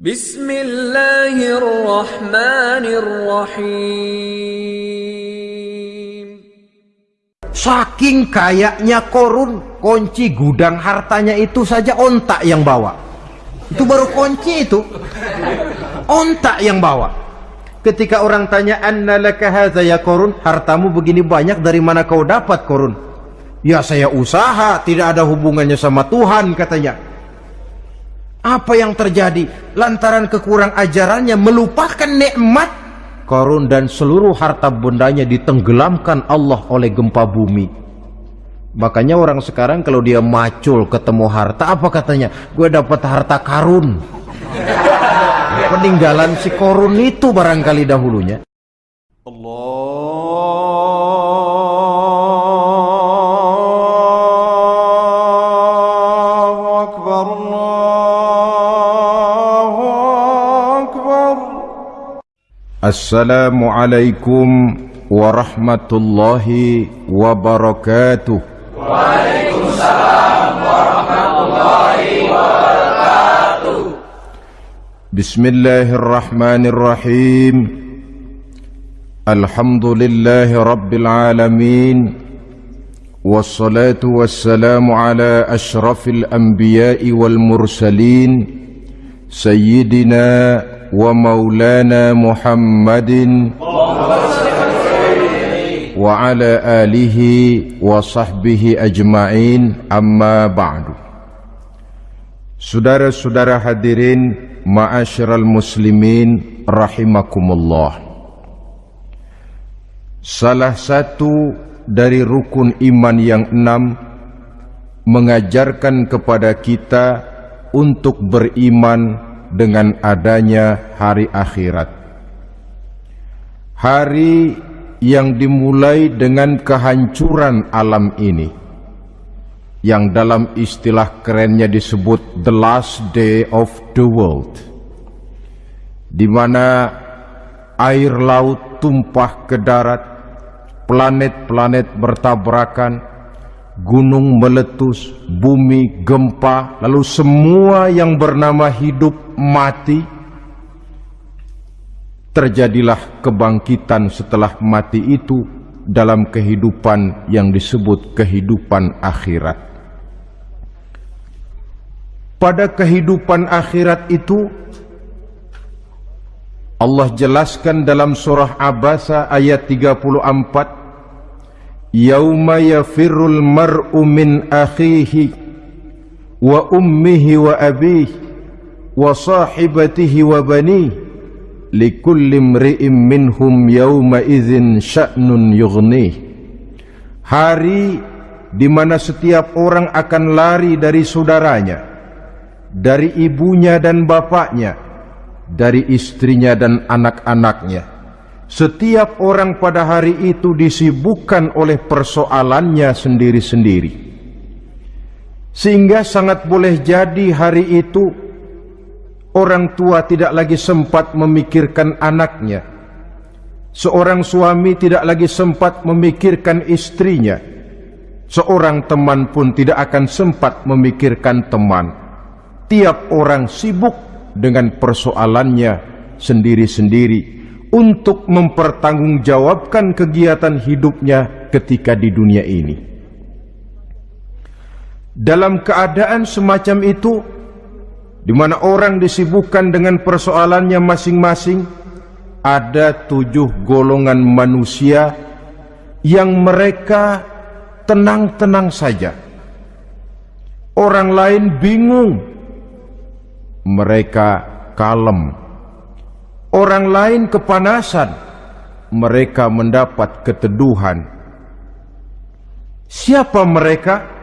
Bismillahirrahmanirrahim. Saking kayaknya korun, kunci gudang hartanya itu saja ontak yang bawa. Itu baru kunci itu. Ontak yang bawa. Ketika orang tanya, "Anna laka ya korun?" Hartamu begini banyak dari mana kau dapat korun? Ya saya usaha, tidak ada hubungannya sama Tuhan katanya. Apa yang terjadi? Lantaran kekurang ajarannya melupakan nikmat korun dan seluruh harta bendanya ditenggelamkan Allah oleh gempa bumi. Makanya orang sekarang kalau dia macul ketemu harta apa katanya? Gue dapat harta karun. Peninggalan si korun itu barangkali dahulunya. Allah السلام عليكم ورحمة الله وبركاته. وعليكم السلام ورحمة الله وبركاته بسم الله الرحمن الرحيم. الحمد لله رب العالمين. والصلاة والسلام على أشرف الأنبياء والمرسلين سيدنا ومولانا محمد وعلى آله وصحبه أجمعين أما بعد Saudara-saudara hadirin Ma'asyiral muslimin Rahimakumullah Salah satu dari rukun iman yang enam Mengajarkan kepada kita Untuk beriman dengan adanya hari akhirat. Hari yang dimulai dengan kehancuran alam ini yang dalam istilah kerennya disebut the last day of the world di mana air laut tumpah ke darat planet-planet bertabrakan gunung meletus bumi gempa lalu semua yang bernama hidup mati terjadilah kebangkitan setelah mati itu dalam kehidupan yang disebut kehidupan akhirat. Pada kehidupan akhirat itu Allah jelaskan dalam surah Abasa ayat 34 Yauma yafirul mar'u min akhihi wa ummihi wa abihi wa sahibatihi wa banihi likulli imri'in minhum yauma hari di mana setiap orang akan lari dari saudaranya dari ibunya dan bapaknya, dari istrinya dan anak-anaknya. Setiap orang pada hari itu disibukkan oleh persoalannya sendiri-sendiri. Sehingga sangat boleh jadi hari itu orang tua tidak lagi sempat memikirkan anaknya. Seorang suami tidak lagi sempat memikirkan istrinya. Seorang teman pun tidak akan sempat memikirkan teman tiap orang sibuk dengan persoalannya sendiri-sendiri untuk mempertanggungjawabkan kegiatan hidupnya ketika di dunia ini. Dalam keadaan semacam itu, di mana orang disibukkan dengan persoalannya masing-masing, ada tujuh golongan manusia yang mereka tenang-tenang saja. Orang lain bingung mereka kalem. Orang lain kepanasan, mereka mendapat keteduhan. Siapa mereka?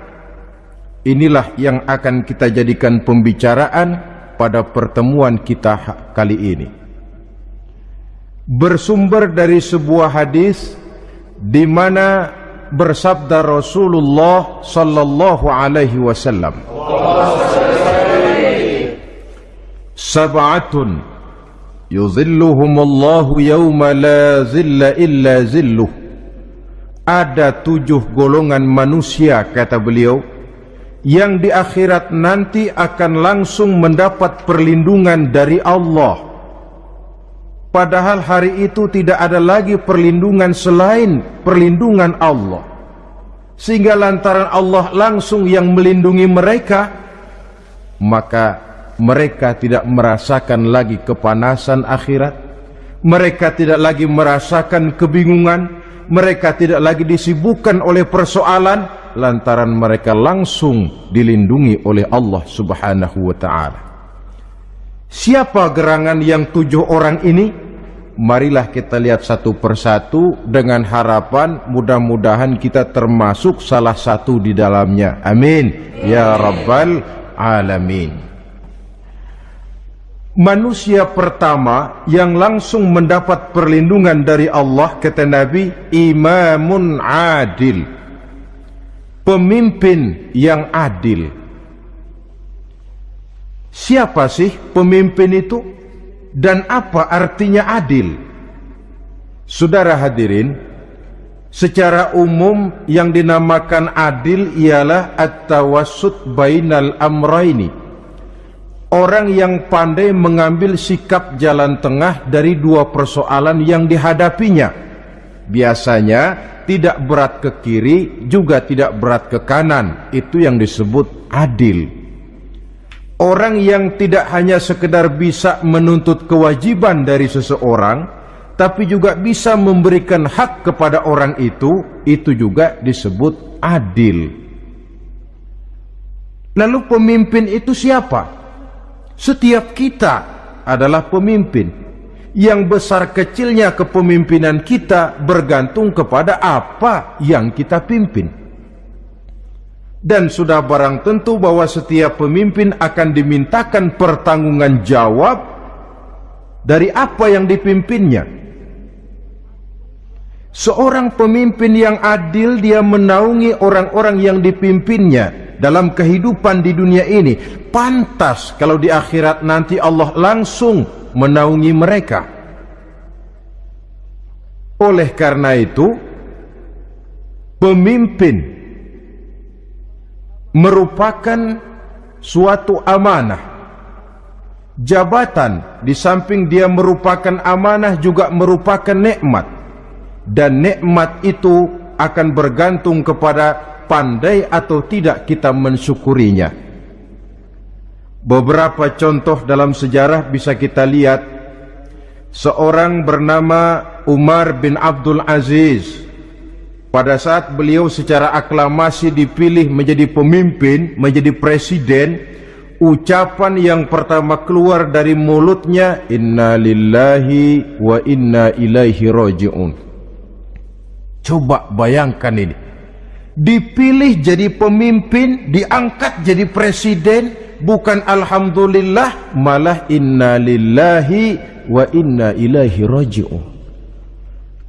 Inilah yang akan kita jadikan pembicaraan pada pertemuan kita kali ini. Bersumber dari sebuah hadis di mana bersabda Rasulullah sallallahu alaihi wasallam. Sab'atun yuzilluhumullahu yawma la zilla illa zilluh Ada tujuh golongan manusia kata beliau yang di akhirat nanti akan langsung mendapat perlindungan dari Allah. Padahal hari itu tidak ada lagi perlindungan selain perlindungan Allah. Sehingga lantaran Allah langsung yang melindungi mereka, maka mereka tidak merasakan lagi kepanasan akhirat. Mereka tidak lagi merasakan kebingungan. Mereka tidak lagi disibukkan oleh persoalan lantaran mereka langsung dilindungi oleh Allah Subhanahu wa taala. Siapa gerangan yang tujuh orang ini? marilah kita lihat satu persatu dengan harapan mudah-mudahan kita termasuk salah satu di dalamnya. Amin. Ya Rabbal Alamin. Manusia pertama yang langsung mendapat perlindungan dari Allah kata Nabi imamun adil. Pemimpin yang adil. Siapa sih pemimpin itu? dan apa artinya adil? Saudara hadirin, secara umum yang dinamakan adil ialah at-tawassut bainal amraini. Orang yang pandai mengambil sikap jalan tengah dari dua persoalan yang dihadapinya. Biasanya tidak berat ke kiri juga tidak berat ke kanan. Itu yang disebut adil. Orang yang tidak hanya sekedar bisa menuntut kewajiban dari seseorang, tapi juga bisa memberikan hak kepada orang itu, itu juga disebut adil. Lalu pemimpin itu siapa? Setiap kita adalah pemimpin. Yang besar kecilnya kepemimpinan kita bergantung kepada apa yang kita pimpin. Dan sudah barang tentu bahwa setiap pemimpin akan dimintakan pertanggungan jawab dari apa yang dipimpinnya. Seorang pemimpin yang adil dia menaungi orang-orang yang dipimpinnya dalam kehidupan di dunia ini. Pantas kalau di akhirat nanti Allah langsung menaungi mereka. Oleh karena itu, pemimpin merupakan suatu amanah. Jabatan di samping dia merupakan amanah juga merupakan nikmat. Dan nikmat itu akan bergantung kepada pandai atau tidak kita mensyukurinya. Beberapa contoh dalam sejarah bisa kita lihat. Seorang bernama Umar bin Abdul Aziz pada saat beliau secara aklamasi dipilih menjadi pemimpin, menjadi presiden, ucapan yang pertama keluar dari mulutnya inna lillahi wa inna ilaihi rajiun. Coba bayangkan ini. Dipilih jadi pemimpin, diangkat jadi presiden, bukan alhamdulillah, malah inna lillahi wa inna ilaihi rajiun.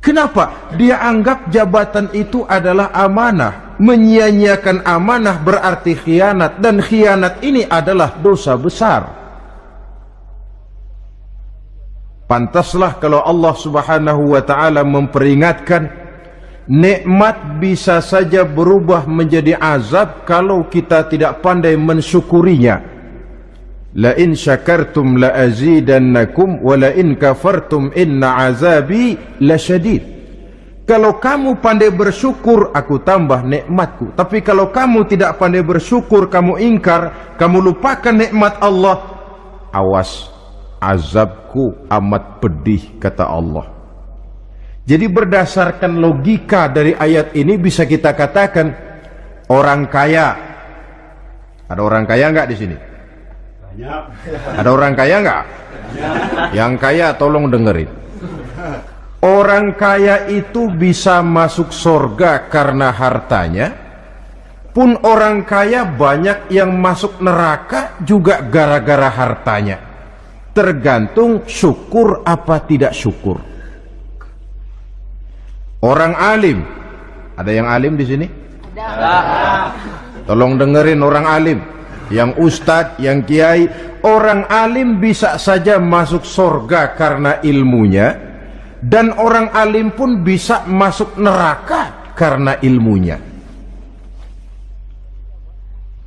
Kenapa? Dia anggap jabatan itu adalah amanah. Menyia-nyiakan amanah berarti khianat dan khianat ini adalah dosa besar. Pantaslah kalau Allah Subhanahu wa taala memperingatkan nikmat bisa saja berubah menjadi azab kalau kita tidak pandai mensyukurinya. La in syakartum la azidannakum wa la in kafartum inna azabi lasyadid. Kalau kamu pandai bersyukur, aku tambah nikmatku. Tapi kalau kamu tidak pandai bersyukur, kamu ingkar, kamu lupakan nikmat Allah, awas, azabku amat pedih, kata Allah. Jadi berdasarkan logika dari ayat ini bisa kita katakan orang kaya. Ada orang kaya enggak di sini? Ada orang kaya nggak? Yang kaya tolong dengerin. Orang kaya itu bisa masuk surga karena hartanya. Pun orang kaya banyak yang masuk neraka juga gara-gara hartanya. Tergantung syukur apa tidak syukur. Orang alim, ada yang alim di sini? Ada. Tolong dengerin orang alim yang ustadz, yang kiai, orang alim bisa saja masuk surga karena ilmunya dan orang alim pun bisa masuk neraka karena ilmunya.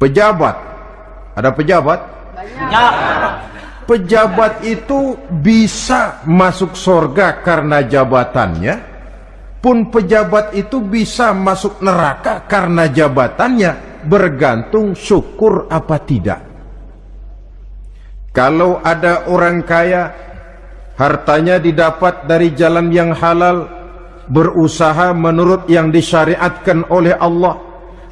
Pejabat. Ada pejabat? Pejabat itu bisa masuk sorga karena jabatannya, pun pejabat itu bisa masuk neraka karena jabatannya, bergantung syukur apa tidak. Kalau ada orang kaya, hartanya didapat dari jalan yang halal, berusaha menurut yang disyariatkan oleh Allah,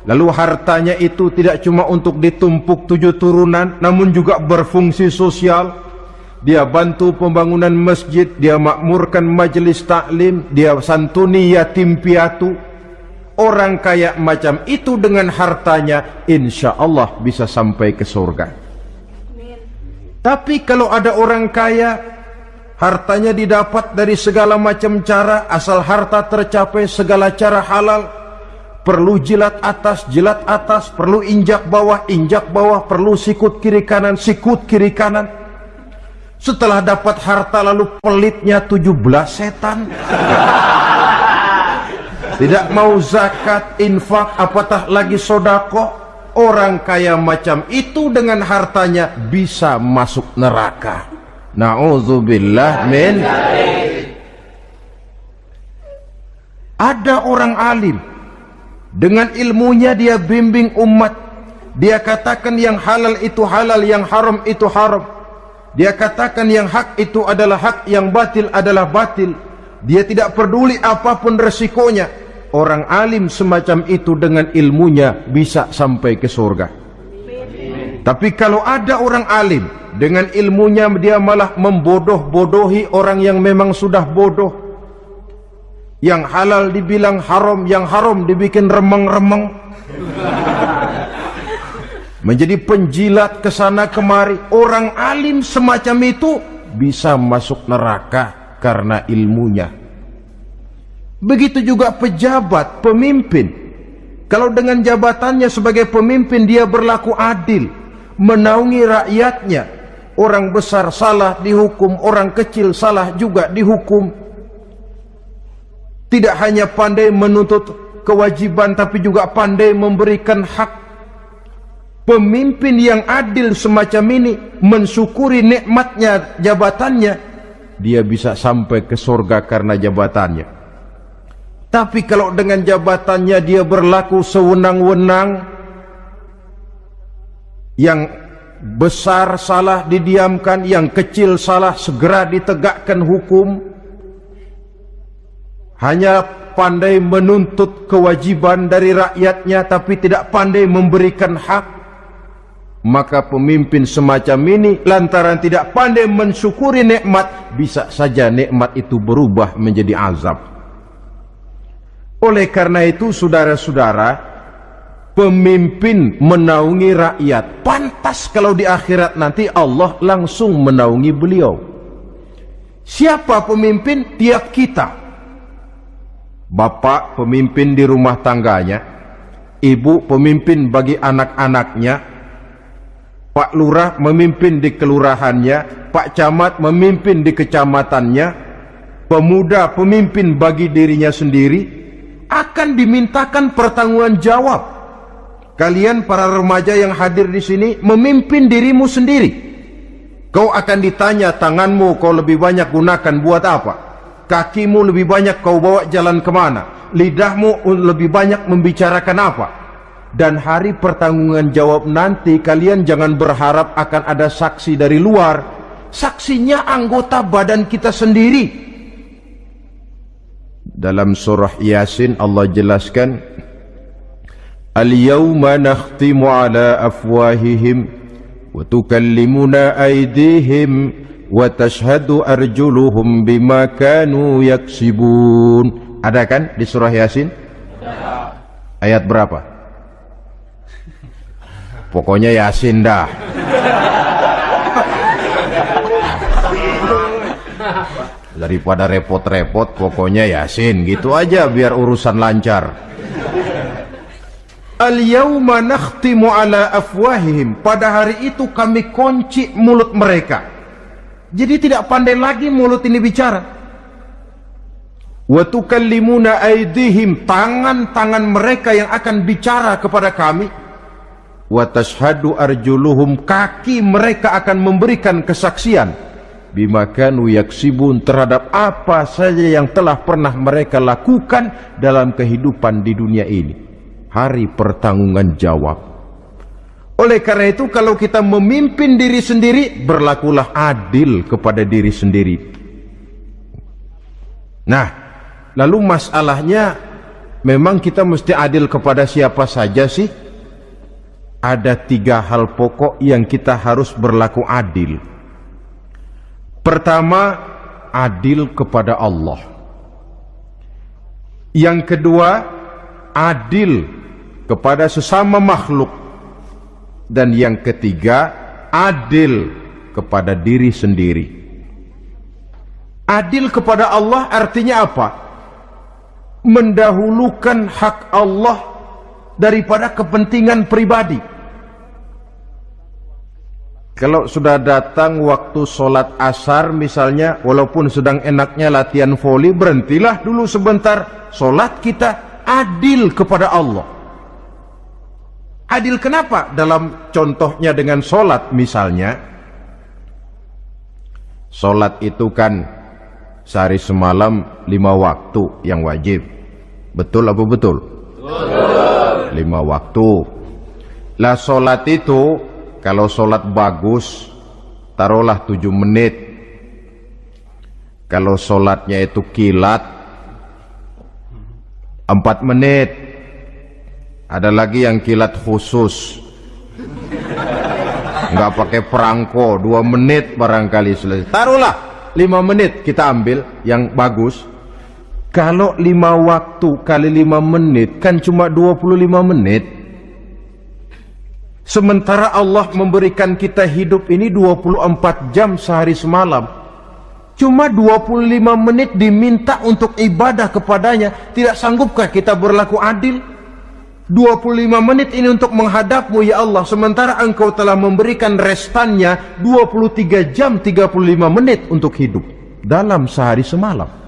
lalu hartanya itu tidak cuma untuk ditumpuk tujuh turunan, namun juga berfungsi sosial. Dia bantu pembangunan masjid, dia makmurkan majelis taklim, dia santuni yatim piatu. Orang kaya macam itu dengan hartanya, insya Allah bisa sampai ke surga. Tapi kalau ada orang kaya Hartanya didapat dari segala macam cara Asal harta tercapai segala cara halal Perlu jilat atas, jilat atas Perlu injak bawah, injak bawah Perlu sikut kiri kanan, sikut kiri kanan Setelah dapat harta lalu pelitnya 17 setan Tidak mau zakat, infak, apatah lagi sodako Orang kaya macam itu dengan hartanya bisa masuk neraka. Na'udzubillah min. Ada orang alim dengan ilmunya dia bimbing umat. Dia katakan yang halal itu halal, yang haram itu haram. Dia katakan yang hak itu adalah hak, yang batil adalah batil. Dia tidak peduli apapun resikonya. Orang alim semacam itu dengan ilmunya bisa sampai ke surga. Tapi kalau ada orang alim dengan ilmunya dia malah membodoh-bodohi orang yang memang sudah bodoh. Yang halal dibilang haram, yang haram dibikin remeng-remeng. Menjadi penjilat ke sana kemari. Orang alim semacam itu bisa masuk neraka karena ilmunya. Begitu juga pejabat, pemimpin. Kalau dengan jabatannya sebagai pemimpin dia berlaku adil, menaungi rakyatnya. Orang besar salah dihukum, orang kecil salah juga dihukum. Tidak hanya pandai menuntut kewajiban tapi juga pandai memberikan hak. Pemimpin yang adil semacam ini mensyukuri nikmatnya jabatannya, dia bisa sampai ke surga karena jabatannya. Tapi kalau dengan jabatannya dia berlaku sewenang-wenang Yang besar salah didiamkan Yang kecil salah segera ditegakkan hukum Hanya pandai menuntut kewajiban dari rakyatnya Tapi tidak pandai memberikan hak Maka pemimpin semacam ini lantaran tidak pandai mensyukuri nikmat Bisa saja nikmat itu berubah menjadi azab. Oleh karena itu saudara-saudara Pemimpin menaungi rakyat. Pantas kalau di akhirat nanti Allah langsung menaungi beliau. Siapa pemimpin? Tiap kita. Bapak pemimpin di rumah tangganya Ibu pemimpin bagi anak-anaknya Pak Lurah memimpin di kelurahannya Pak Camat memimpin di kecamatannya Pemuda pemimpin bagi dirinya sendiri akan dimintakan pertanggungan jawab. Kalian para remaja yang hadir di sini memimpin dirimu sendiri. Kau akan ditanya tanganmu kau lebih banyak gunakan buat apa? Kakimu lebih banyak kau bawa jalan ke mana? Lidahmu lebih banyak membicarakan apa? Dan hari pertanggungan jawab nanti kalian jangan berharap akan ada saksi dari luar. Saksinya anggota badan kita sendiri. Dalam surah Yasin Allah jelaskan Al-yawma nakhtimu ala afwahihim wa tukallimuna aydihim wa tashhadu arjuluhum bima kanu yaksibun. Ada kan di surah Yasin? Ayat berapa pokoknya Yasin dah. Daripada repot-repot pokoknya yasin. Gitu aja biar urusan lancar. Al-yawma nakhtimu ala pada hari itu kami kunci mulut mereka. Jadi tidak pandai lagi mulut ini bicara. Tangan-tangan mereka yang akan bicara kepada kami wa tashhadu arjuluhum kaki mereka akan memberikan kesaksian. Bima kanu yaksibun terhadap apa saja yang telah pernah mereka lakukan dalam kehidupan di dunia ini. Hari pertanggungan jawab. Oleh karena itu kalau kita memimpin diri sendiri berlakulah adil kepada diri sendiri. Nah lalu masalahnya memang kita mesti adil kepada siapa saja sih ada tiga hal pokok yang kita harus berlaku adil Pertama, adil kepada Allah. Yang kedua, adil kepada sesama makhluk. Dan yang ketiga, adil kepada diri sendiri. Adil kepada Allah artinya apa? Mendahulukan hak Allah daripada kepentingan pribadi. Kalau sudah datang waktu sholat asar misalnya, walaupun sedang enaknya latihan voli, berhentilah dulu sebentar. Sholat kita adil kepada Allah. Adil kenapa? Dalam contohnya dengan sholat misalnya, sholat itu kan sehari semalam lima waktu yang wajib. Betul apa betul? Betul. Lima waktu. Lah sholat itu kalau sholat bagus, taruhlah tujuh menit. Kalau sholatnya itu kilat, empat menit. Ada lagi yang kilat khusus. Nggak pakai perangko, dua menit barangkali selesai. Taruhlah lima menit kita ambil yang bagus. Kalau lima waktu kali lima menit kan cuma dua puluh lima menit. Sementara Allah memberikan kita hidup ini 24 jam sehari semalam. Cuma 25 menit diminta untuk ibadah kepadanya. Tidak sanggupkah kita berlaku adil? 25 menit ini untuk menghadapmu ya Allah. Sementara engkau telah memberikan restannya 23 jam 35 menit untuk hidup. Dalam sehari semalam.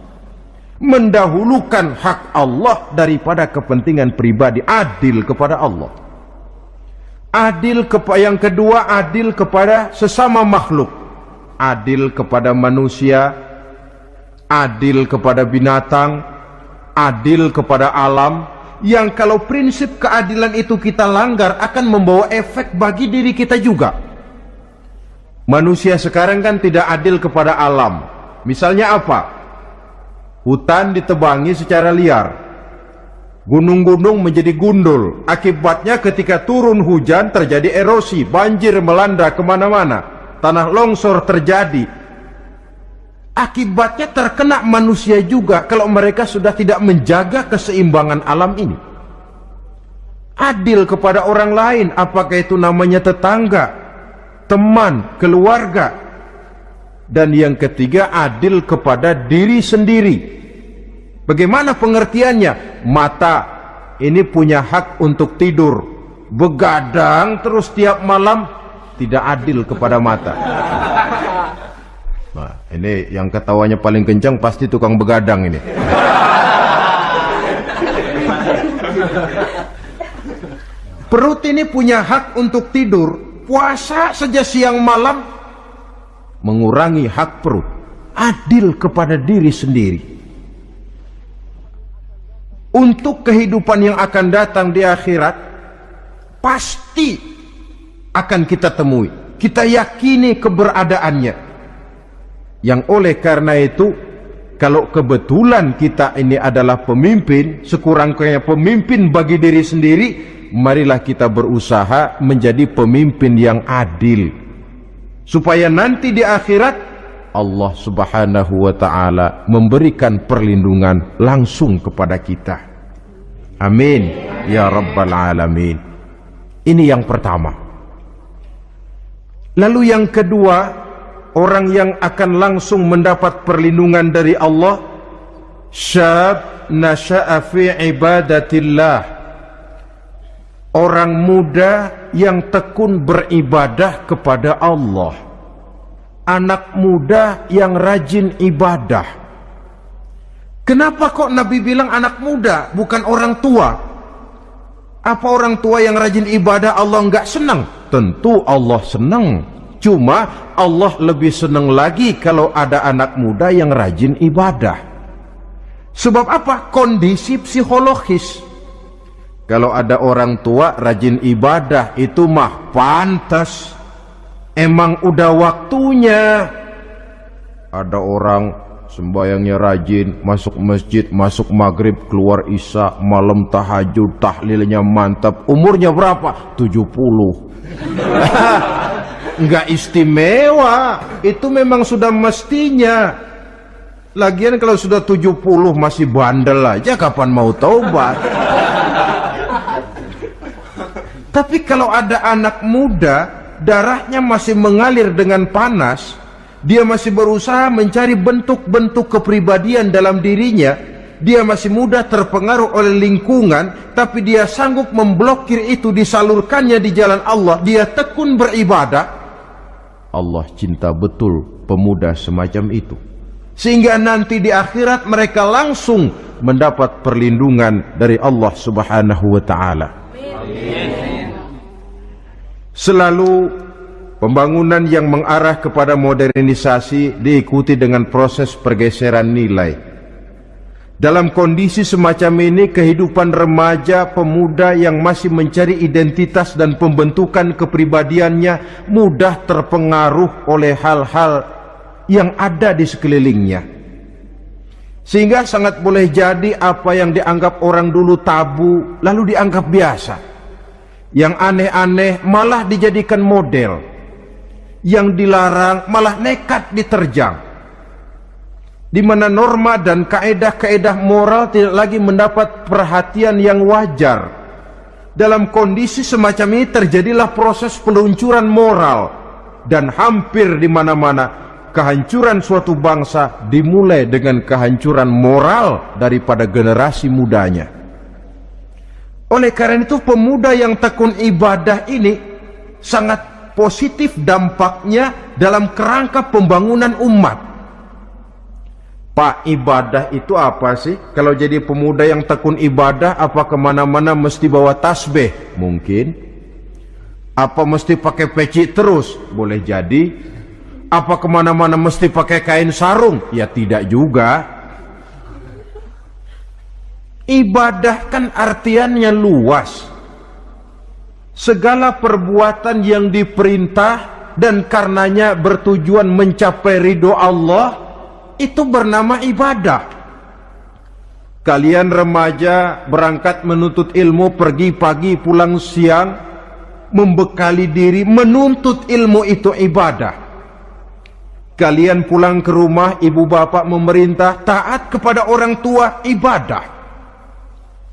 Mendahulukan hak Allah daripada kepentingan pribadi. Adil kepada Allah. Adil kepada yang kedua adil kepada sesama makhluk. Adil kepada manusia adil kepada binatang adil kepada alam yang kalau prinsip keadilan itu kita langgar akan membawa efek bagi diri kita juga. Manusia sekarang kan tidak adil kepada alam. Misalnya apa hutan ditebangi secara liar Gunung-gunung menjadi gundul. Akibatnya ketika turun hujan terjadi erosi, banjir melanda ke mana-mana. Tanah longsor terjadi. Akibatnya terkena manusia juga kalau mereka sudah tidak menjaga keseimbangan alam ini. Adil kepada orang lain, apakah itu namanya tetangga, teman, keluarga. Dan yang ketiga adil kepada diri sendiri Bagaimana pengertiannya? Mata ini punya hak untuk tidur. Begadang terus tiap malam tidak adil kepada mata. Nah, ini yang ketawanya paling kencang pasti tukang begadang ini. Perut ini punya hak untuk tidur. Puasa saja siang malam mengurangi hak perut. Adil kepada diri sendiri untuk kehidupan yang akan datang di akhirat pasti akan kita temui kita yakini keberadaannya yang oleh karena itu kalau kebetulan kita ini adalah pemimpin sekurang-kurangnya pemimpin bagi diri sendiri marilah kita berusaha menjadi pemimpin yang adil supaya nanti di akhirat Allah subhanahu wa ta'ala memberikan perlindungan langsung kepada kita. Amin. Ya rabbal alamin. Ini yang pertama. Lalu yang kedua orang yang akan langsung mendapat perlindungan dari Allah syab nasha'a fi ibadatillah orang muda yang tekun beribadah kepada Allah anak muda yang rajin ibadah. Kenapa kok Nabi bilang anak muda, bukan orang tua? Apa orang tua yang rajin ibadah Allah enggak senang? Tentu Allah senang. Cuma Allah lebih senang lagi kalau ada anak muda yang rajin ibadah. Sebab apa? Kondisi psikologis. Kalau ada orang tua rajin ibadah itu mah pantas. Emang udah waktunya. Ada orang sembayangnya rajin, masuk masjid, masuk maghrib, keluar isya, malam tahajud, tahlilnya mantap. Umurnya berapa? 70. Enggak istimewa. Itu memang sudah mestinya. Lagian kalau sudah 70 masih bandel aja kapan mau taubat? Tapi kalau ada anak muda darahnya masih mengalir dengan panas, dia masih berusaha mencari bentuk-bentuk kepribadian dalam dirinya, dia masih mudah terpengaruh oleh lingkungan, tapi dia sanggup memblokir itu disalurkannya di jalan Allah, dia tekun beribadah. Allah cinta betul pemuda semacam itu. Sehingga nanti di akhirat mereka langsung mendapat perlindungan dari Allah Subhanahu wa taala. Selalu Pembangunan yang mengarah kepada modernisasi diikuti dengan proses pergeseran nilai. Dalam kondisi semacam ini, kehidupan remaja pemuda yang masih mencari identitas dan pembentukan kepribadiannya mudah terpengaruh oleh hal-hal yang ada di sekelilingnya. Sehingga sangat boleh jadi apa yang dianggap orang dulu tabu lalu dianggap biasa. Yang aneh-aneh malah dijadikan model. Yang dilarang malah nekat diterjang. Di mana norma dan kaedah-kaedah moral tidak lagi mendapat perhatian yang wajar. Dalam kondisi semacam ini terjadilah proses peluncuran moral. Dan hampir di mana-mana kehancuran suatu bangsa dimulai dengan kehancuran moral daripada generasi mudanya oleh karena itu pemuda yang tekun ibadah ini sangat positif dampaknya dalam kerangka pembangunan umat. Pak ibadah itu apa sih? Kalau jadi pemuda yang tekun ibadah, apa ke mana-mana mesti bawa tasbih? Mungkin. Apa mesti pakai peci terus? Boleh jadi. Apa ke mana-mana mesti pakai kain sarung? Ya tidak juga. Ibadah kan artiannya luas. Segala perbuatan yang diperintah dan karenanya bertujuan mencapai ridho Allah itu bernama ibadah. Kalian remaja berangkat menuntut ilmu pergi pagi pulang siang membekali diri menuntut ilmu itu ibadah. Kalian pulang ke rumah ibu bapak memerintah taat kepada orang tua ibadah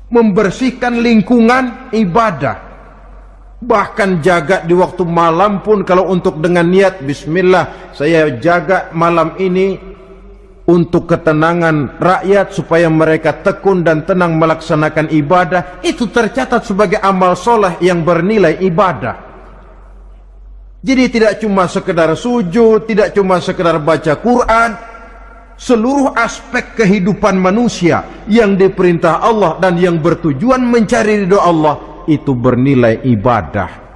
membersihkan lingkungan ibadah Bahkan jaga di waktu malam pun kalau untuk dengan niat Bismillah saya jaga malam ini untuk ketenangan rakyat supaya mereka tekun dan tenang melaksanakan ibadah itu tercatat sebagai amal soleh yang bernilai ibadah. Jadi tidak cuma sekedar sujud, tidak cuma sekedar baca Quran, seluruh aspek kehidupan manusia yang diperintah Allah dan yang bertujuan mencari ridho Allah itu bernilai ibadah.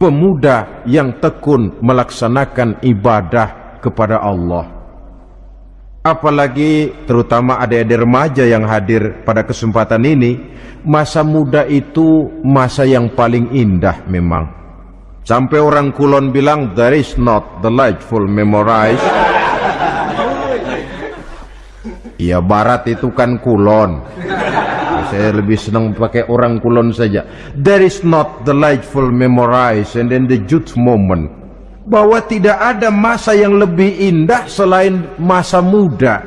Pemuda yang tekun melaksanakan ibadah kepada Allah. Apalagi terutama adik-adik remaja yang hadir pada kesempatan ini, masa muda itu masa yang paling indah memang. Sampai orang kulon bilang, there is not delightful memorize. Ya barat itu kan kulon. Saya lebih senang pakai orang kulon saja. There is not delightful memorize and then the youth moment. Bahwa tidak ada masa yang lebih indah selain masa muda.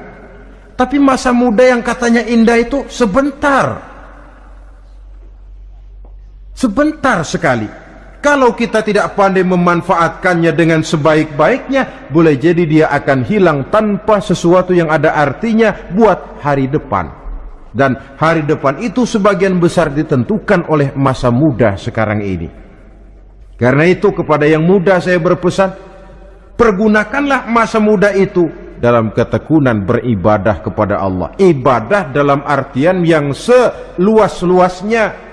Tapi masa muda yang katanya indah itu sebentar. Sebentar sekali kalau kita tidak pandai memanfaatkannya dengan sebaik-baiknya boleh jadi dia akan hilang tanpa sesuatu yang ada artinya buat hari depan dan hari depan itu sebagian besar ditentukan oleh masa muda sekarang ini. Karena itu kepada yang muda saya berpesan, pergunakanlah masa muda itu dalam ketekunan beribadah kepada Allah. Ibadah dalam artian yang seluas-luasnya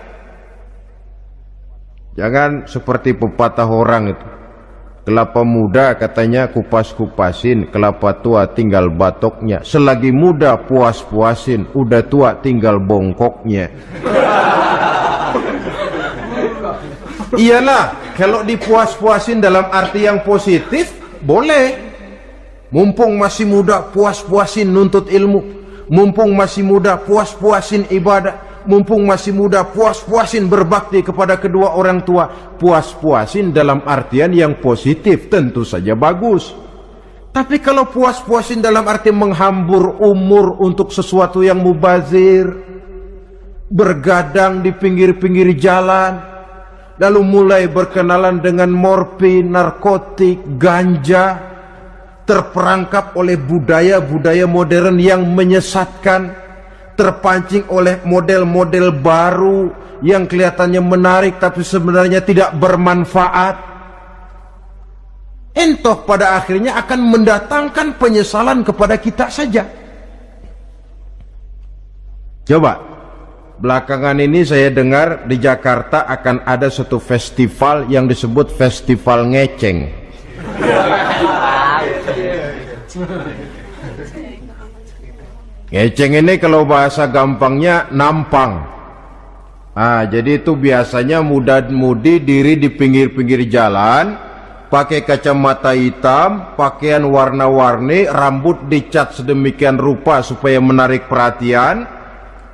Jangan seperti pepatah orang itu. Kelapa muda katanya kupas-kupasin, kelapa tua tinggal batoknya. Selagi muda puas-puasin, udah tua tinggal bongkoknya. Iyalah, kalau dipuas-puasin dalam arti yang positif, boleh. Mumpung masih muda, puas-puasin nuntut ilmu. Mumpung masih muda, puas-puasin ibadah. Mumpung masih muda, puas-puasin berbakti kepada kedua orang tua. Puas-puasin dalam artian yang positif, tentu saja bagus. Tapi kalau puas-puasin dalam arti menghambur umur untuk sesuatu yang mubazir, bergadang di pinggir-pinggir jalan, lalu mulai berkenalan dengan morfin, narkotik, ganja, terperangkap oleh budaya-budaya modern yang menyesatkan, terpancing oleh model-model baru yang kelihatannya menarik tapi sebenarnya tidak bermanfaat. Entoh pada akhirnya akan mendatangkan penyesalan kepada kita saja. Coba, belakangan ini saya dengar di Jakarta akan ada satu festival yang disebut Festival Ngeceng. Ngeceng ini kalau bahasa gampangnya nampang. Ah, jadi itu biasanya muda-mudi diri di pinggir-pinggir jalan, pakai kacamata hitam, pakaian warna-warni, rambut dicat sedemikian rupa supaya menarik perhatian.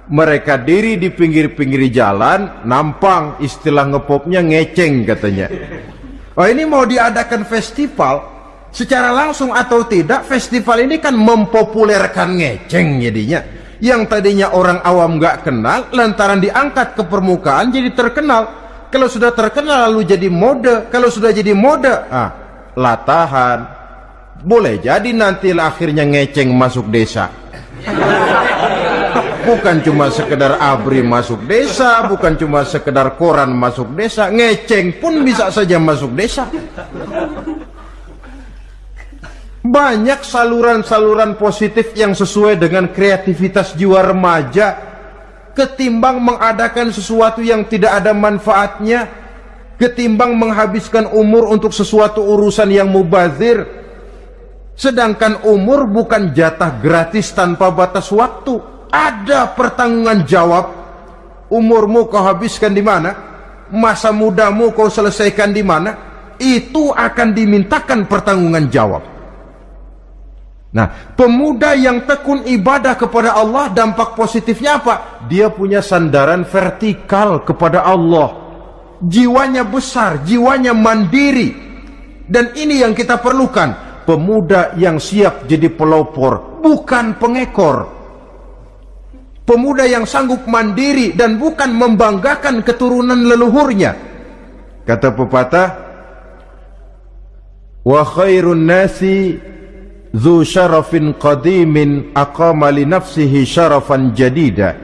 Mereka diri di pinggir-pinggir jalan, nampang istilah ngepopnya ngeceng katanya. Oh ini mau diadakan festival, secara langsung atau tidak festival ini kan mempopulerkan ngeceng jadinya. Yang tadinya orang awam gak kenal lantaran diangkat ke permukaan jadi terkenal. Kalau sudah terkenal lalu jadi mode. Kalau sudah jadi mode ah latahan. Boleh jadi nanti akhirnya ngeceng masuk desa. Bukan cuma sekedar abri masuk desa bukan cuma sekedar koran masuk desa ngeceng pun bisa saja masuk desa banyak saluran-saluran positif yang sesuai dengan kreativitas jiwa remaja ketimbang mengadakan sesuatu yang tidak ada manfaatnya ketimbang menghabiskan umur untuk sesuatu urusan yang mubazir. Sedangkan umur bukan jatah gratis tanpa batas waktu. Ada pertanggungan jawab. Umurmu kau habiskan di mana? Masa mudamu kau selesaikan di mana? Itu akan dimintakan pertanggungan jawab Nah, pemuda yang tekun ibadah kepada Allah dampak positifnya apa? Dia punya sandaran vertikal kepada Allah. Jiwanya besar, jiwanya mandiri. Dan ini yang kita perlukan. Pemuda yang siap jadi pelopor, bukan pengekor. Pemuda yang sanggup mandiri dan bukan membanggakan keturunan leluhurnya. Kata pepatah, "Wa khairun nasi Zu syarafin qadimin aqama li nafsihi syarafan jadida.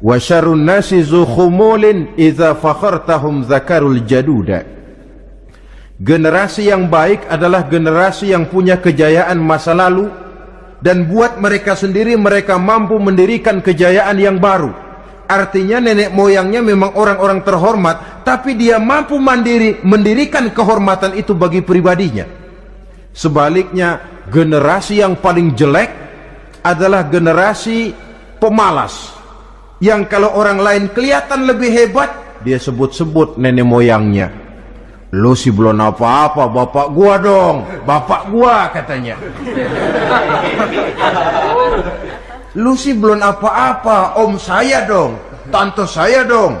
Wa syarun nasi zu khumulin Iza fakhartahum zakarul jaduda. Generasi yang baik adalah generasi yang punya kejayaan masa lalu Dan buat mereka sendiri mereka mampu mendirikan kejayaan yang baru. Artinya nenek moyangnya memang orang-orang terhormat tapi dia mampu mandiri mendirikan kehormatan itu bagi pribadinya. Sebaliknya generasi yang paling jelek adalah generasi pemalas. Yang kalau orang lain kelihatan lebih hebat dia sebut-sebut nenek moyangnya. Lu sih belum apa-apa bapak gua dong. Bapak gua katanya. Lu sih belum apa-apa om saya dong tante saya dong.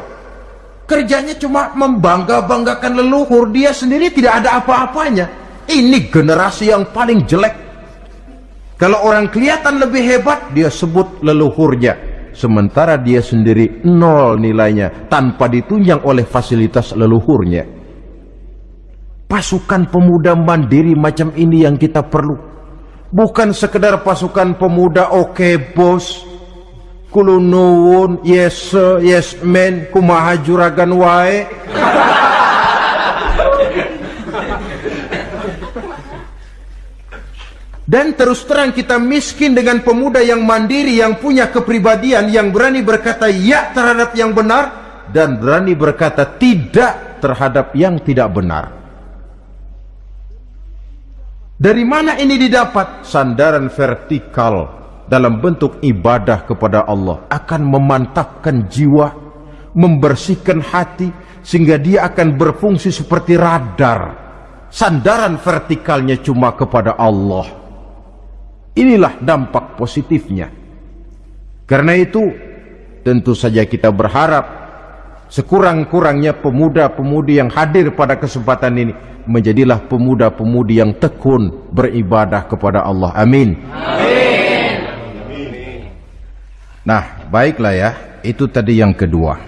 Kerjanya cuma membangga-banggakan leluhur dia sendiri tidak ada apa-apanya ini generasi yang paling jelek. Kalau orang kelihatan lebih hebat, dia sebut leluhurnya. Sementara dia sendiri nol nilainya tanpa ditunjang oleh fasilitas leluhurnya. Pasukan pemuda mandiri macam ini yang kita perlu. Bukan sekedar pasukan pemuda oke okay, bos. Kulunun, yes yes men, kumaha juragan wae. Dan terus terang kita miskin dengan pemuda yang mandiri, yang punya kepribadian, yang berani berkata ya terhadap yang benar, dan berani berkata tidak terhadap yang tidak benar. Dari mana ini didapat? Sandaran vertikal dalam bentuk ibadah kepada Allah akan memantapkan jiwa, membersihkan hati sehingga dia akan berfungsi seperti radar. Sandaran vertikalnya cuma kepada Allah. Inilah dampak positifnya. Karena itu, tentu saja kita berharap sekurang-kurangnya pemuda-pemudi yang hadir pada kesempatan ini menjadilah pemuda-pemudi yang tekun beribadah kepada Allah. Amin. Amin. Nah, baiklah ya. Itu tadi yang kedua.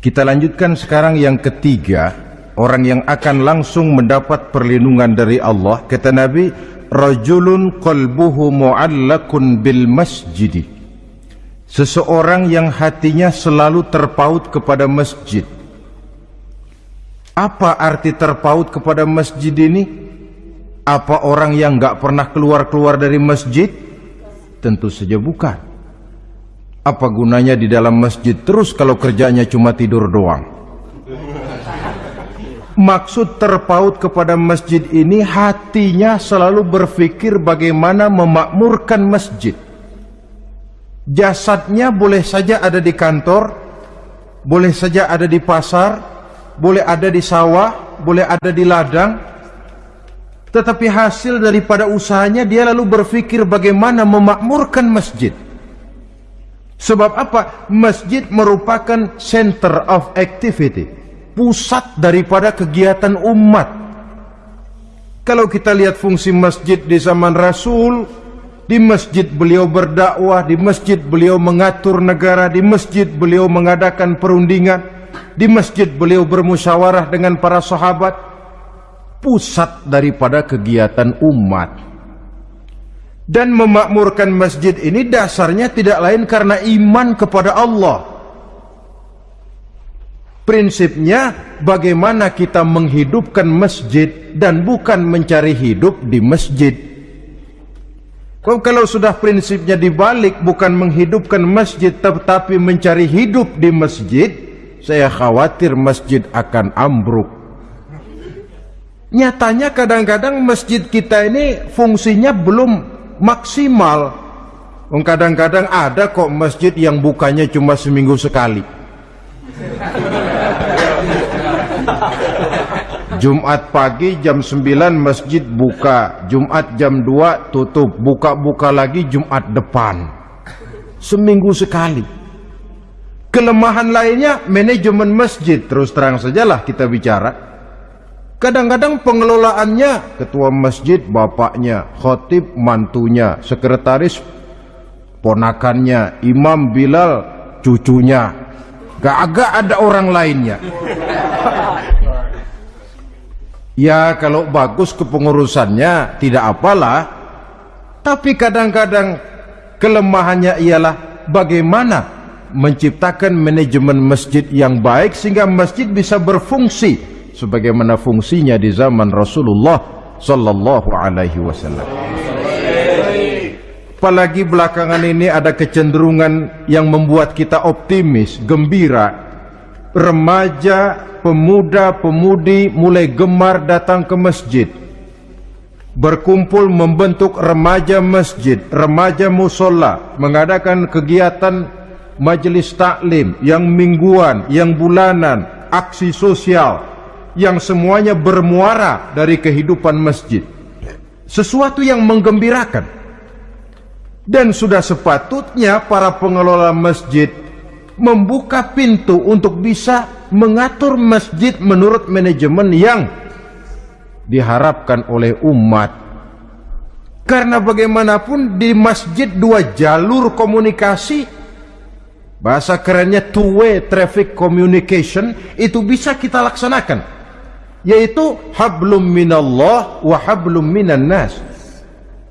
Kita lanjutkan sekarang yang ketiga, orang yang akan langsung mendapat perlindungan dari Allah. Kata Nabi, rajulun qalbuhu mu'allakun bil masjidi. Seseorang yang hatinya selalu terpaut kepada masjid. Apa arti terpaut kepada masjid ini? Apa orang yang nggak pernah keluar-keluar dari masjid? Tentu saja bukan. Apa gunanya di dalam masjid terus kalau kerjanya cuma tidur doang? Maksud terpaut kepada masjid ini hatinya selalu berpikir bagaimana memakmurkan masjid. Jasadnya boleh saja ada di kantor, boleh saja ada di pasar, boleh ada di sawah, boleh ada di ladang, tetapi hasil daripada usahanya dia lalu berpikir bagaimana memakmurkan masjid. Sebab apa? Masjid merupakan center of activity, pusat daripada kegiatan umat. Kalau kita lihat fungsi masjid di zaman Rasul, di masjid beliau berdakwah, di masjid beliau mengatur negara, di masjid beliau mengadakan perundingan, di masjid beliau bermusyawarah dengan para sahabat pusat daripada kegiatan umat dan memakmurkan masjid ini dasarnya tidak lain karena iman kepada Allah prinsipnya bagaimana kita menghidupkan masjid dan bukan mencari hidup di masjid kalau sudah prinsipnya dibalik bukan menghidupkan masjid tetapi mencari hidup di masjid saya khawatir masjid akan ambruk. Nyatanya kadang-kadang masjid kita ini fungsinya belum maksimal. Kadang-kadang ada kok masjid yang bukanya cuma seminggu sekali. Jumat pagi jam 9 masjid buka, Jumat jam 2 tutup, buka-buka lagi Jumat depan. Seminggu sekali. Kelemahan lainnya manajemen masjid terus terang sajalah kita bicara. Kadang-kadang pengelolaannya ketua masjid bapaknya, khotib mantunya, sekretaris ponakannya, imam Bilal cucunya. Gak agak ada orang lainnya. Ya kalau bagus kepengurusannya tidak apalah. Tapi kadang-kadang kelemahannya ialah bagaimana menciptakan manajemen masjid yang baik sehingga masjid bisa berfungsi sebagaimana fungsinya di zaman Rasulullah sallallahu alaihi wasallam. Apalagi belakangan ini ada kecenderungan yang membuat kita optimis, gembira. Remaja, pemuda, pemudi mulai gemar datang ke masjid. Berkumpul membentuk remaja masjid, remaja musola, mengadakan kegiatan majelis taklim, yang mingguan, yang bulanan, aksi sosial, yang semuanya bermuara dari kehidupan masjid. Sesuatu yang menggembirakan. Dan sudah sepatutnya para pengelola masjid membuka pintu untuk bisa mengatur masjid menurut manajemen yang diharapkan oleh umat. Karena bagaimanapun di masjid dua jalur komunikasi Bahasa kerennya two-way traffic communication itu bisa kita laksanakan. Yaitu hablum minallah wa hablum minan nas.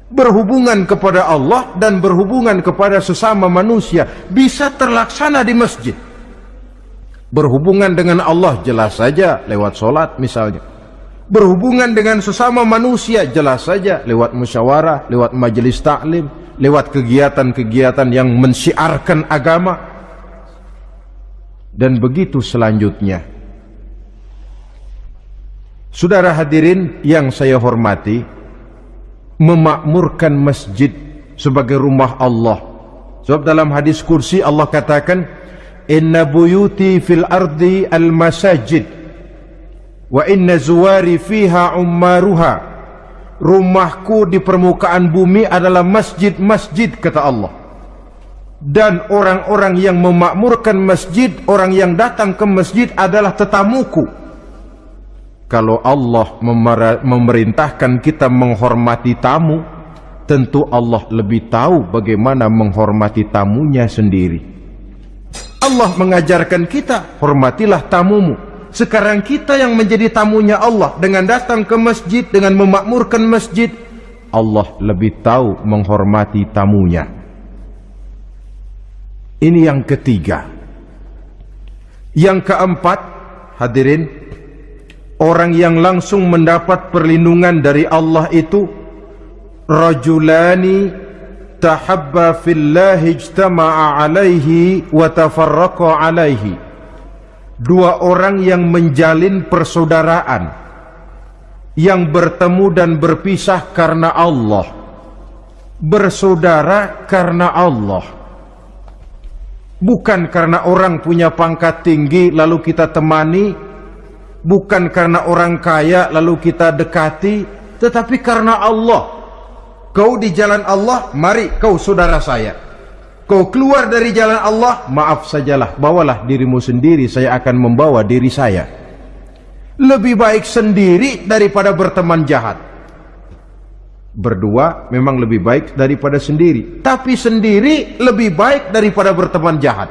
Berhubungan kepada Allah dan berhubungan kepada sesama manusia bisa terlaksana di masjid. Berhubungan dengan Allah jelas saja lewat solat misalnya. Berhubungan dengan sesama manusia jelas saja lewat musyawarah, lewat majelis taklim, lewat kegiatan-kegiatan yang mensiarkan agama dan begitu selanjutnya Saudara hadirin yang saya hormati, memakmurkan masjid sebagai rumah Allah. Sebab dalam hadis kursi Allah katakan, Inna buyuti fil ardi al masajid wa inna zuwari fiha ummaruha. Rumahku di permukaan bumi adalah masjid-masjid kata Allah. Dan orang-orang yang memakmurkan masjid, orang yang datang ke masjid adalah tetamuku. Kalau Allah memerintahkan kita menghormati tamu, tentu Allah lebih tahu bagaimana menghormati tamunya sendiri. Allah mengajarkan kita, hormatilah tamumu. Sekarang kita yang menjadi tamunya Allah dengan datang ke masjid, dengan memakmurkan masjid, Allah lebih tahu menghormati tamunya. Ini yang ketiga. Yang keempat, hadirin, orang yang langsung mendapat perlindungan dari Allah itu rajulani tahabba fillahi ijtama'a alaihi wa tafarraqa alaihi. Dua orang yang menjalin persaudaraan yang bertemu dan berpisah karena Allah bersaudara karena Allah. Bukan karena orang punya pangkat tinggi lalu kita temani bukan karena orang kaya lalu kita dekati tetapi karena Allah kau di jalan Allah mari kau saudara saya Kau keluar dari jalan Allah, maaf sajalah, bawalah dirimu sendiri, saya akan membawa diri saya. Lebih baik sendiri daripada berteman jahat. Berdua memang lebih baik daripada sendiri, tapi sendiri lebih baik daripada berteman jahat.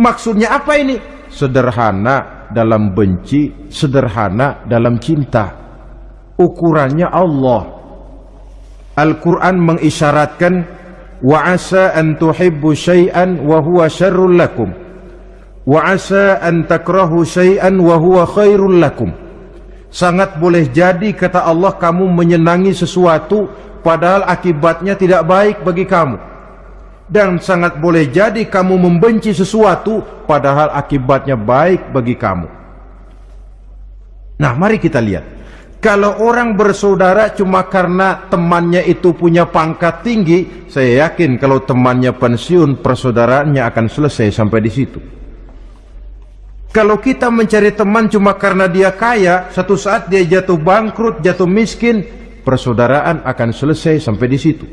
Maksudnya apa ini? Sederhana dalam benci, sederhana dalam cinta. Ukurannya Allah. Al-Quran mengisyaratkan wa asa an tuhibbu syai'an wa asa an takrahu syai'an wa huwa khairul lakum sangat boleh jadi kata Allah kamu menyenangi sesuatu padahal akibatnya tidak baik bagi kamu dan sangat boleh jadi kamu membenci sesuatu padahal akibatnya baik bagi kamu nah mari kita lihat kalau orang bersaudara cuma karena temannya itu punya pangkat tinggi, saya yakin kalau temannya pensiun, persaudaraannya akan selesai sampai di situ. Kalau kita mencari teman cuma karena dia kaya, satu saat dia jatuh bangkrut, jatuh miskin, persaudaraan akan selesai sampai di situ.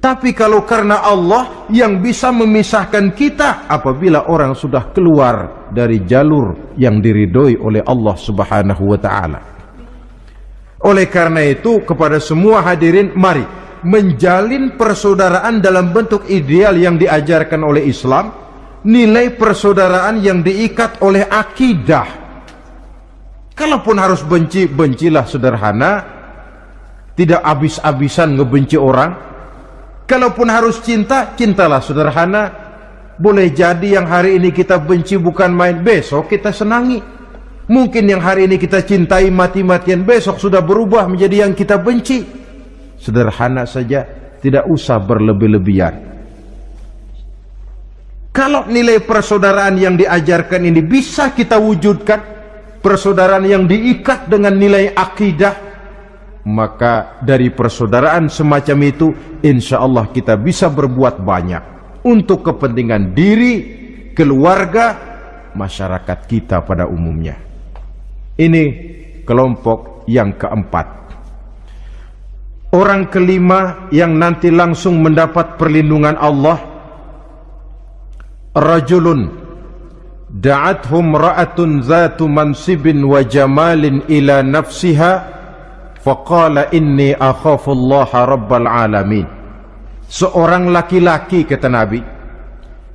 Tapi kalau karena Allah yang bisa memisahkan kita apabila orang sudah keluar dari jalur yang diridhoi oleh Allah Subhanahu wa taala. Oleh karena itu kepada semua hadirin mari menjalin persaudaraan dalam bentuk ideal yang diajarkan oleh Islam, nilai persaudaraan yang diikat oleh akidah. Kalaupun harus benci, bencilah sederhana, tidak habis-habisan ngebenci orang. Kalaupun harus cinta, cintalah sederhana. Boleh jadi yang hari ini kita benci bukan main, besok kita senangi. Mungkin yang hari ini kita cintai mati-matian besok sudah berubah menjadi yang kita benci. Sederhana saja, tidak usah berlebih-lebihan. Kalau nilai persaudaraan yang diajarkan ini bisa kita wujudkan, persaudaraan yang diikat dengan nilai akidah, maka dari persaudaraan semacam itu, insya Allah kita bisa berbuat banyak untuk kepentingan diri, keluarga, masyarakat kita pada umumnya. Ini kelompok yang keempat. Orang kelima yang nanti langsung mendapat perlindungan Allah Rajulun Da'athum ra'atun zatu mansibin wa jamalin ila nafsiha Faqala inni akhafullaha rabbal alamin. Seorang laki-laki kata Nabi